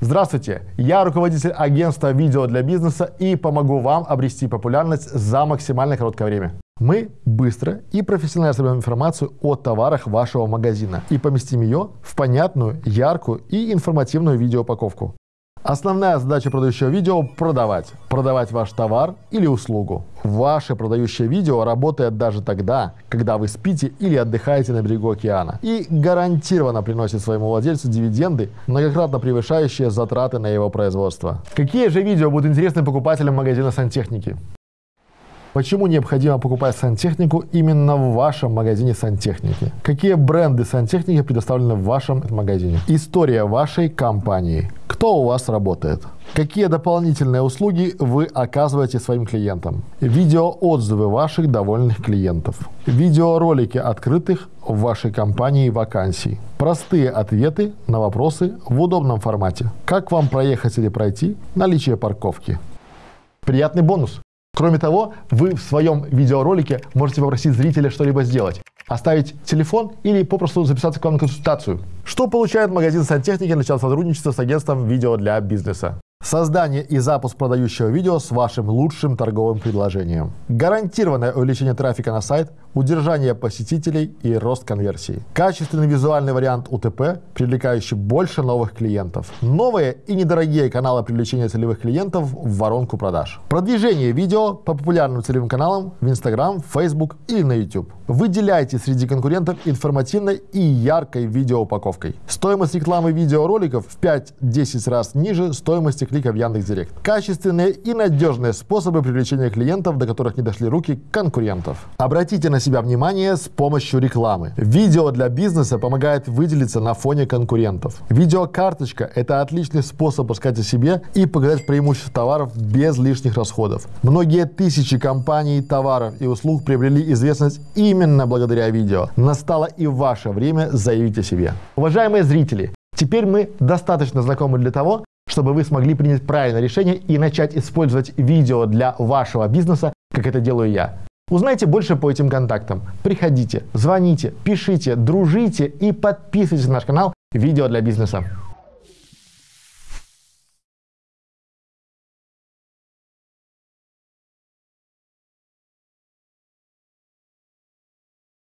Здравствуйте, я руководитель агентства видео для бизнеса и помогу вам обрести популярность за максимально короткое время. Мы быстро и профессионально соберем информацию о товарах вашего магазина и поместим ее в понятную, яркую и информативную видеоупаковку. Основная задача продающего видео – продавать. Продавать ваш товар или услугу. Ваше продающее видео работает даже тогда, когда вы спите или отдыхаете на берегу океана. И гарантированно приносит своему владельцу дивиденды, многократно превышающие затраты на его производство. Какие же видео будут интересны покупателям магазина сантехники? Почему необходимо покупать сантехнику именно в вашем магазине сантехники? Какие бренды сантехники предоставлены в вашем магазине? История вашей компании. Кто у вас работает? Какие дополнительные услуги вы оказываете своим клиентам? Видеоотзывы ваших довольных клиентов. Видеоролики открытых в вашей компании вакансий. Простые ответы на вопросы в удобном формате. Как вам проехать или пройти? Наличие парковки. Приятный бонус! Кроме того, вы в своем видеоролике можете попросить зрителя что-либо сделать. Оставить телефон или попросту записаться к вам на консультацию. Что получает магазин сантехники, начав сотрудничество с агентством видео для бизнеса? Создание и запуск продающего видео с вашим лучшим торговым предложением. Гарантированное увеличение трафика на сайт, удержание посетителей и рост конверсии. Качественный визуальный вариант УТП, привлекающий больше новых клиентов. Новые и недорогие каналы привлечения целевых клиентов в воронку продаж. Продвижение видео по популярным целевым каналам в Instagram, Facebook или на YouTube. Выделяйте среди конкурентов информативной и яркой видеоупаковкой. Стоимость рекламы видеороликов в 5-10 раз ниже стоимости клика в Яндекс.Директ. Качественные и надежные способы привлечения клиентов, до которых не дошли руки конкурентов. Обратите на себя внимание с помощью рекламы. Видео для бизнеса помогает выделиться на фоне конкурентов. Видеокарточка – это отличный способ рассказать о себе и показать преимущества товаров без лишних расходов. Многие тысячи компаний, товаров и услуг приобрели известность именно благодаря видео. Настало и ваше время заявить о себе. Уважаемые зрители, Теперь мы достаточно знакомы для того, чтобы вы смогли принять правильное решение и начать использовать видео для вашего бизнеса, как это делаю я. Узнайте больше по этим контактам. Приходите, звоните, пишите, дружите и подписывайтесь на наш канал «Видео для бизнеса».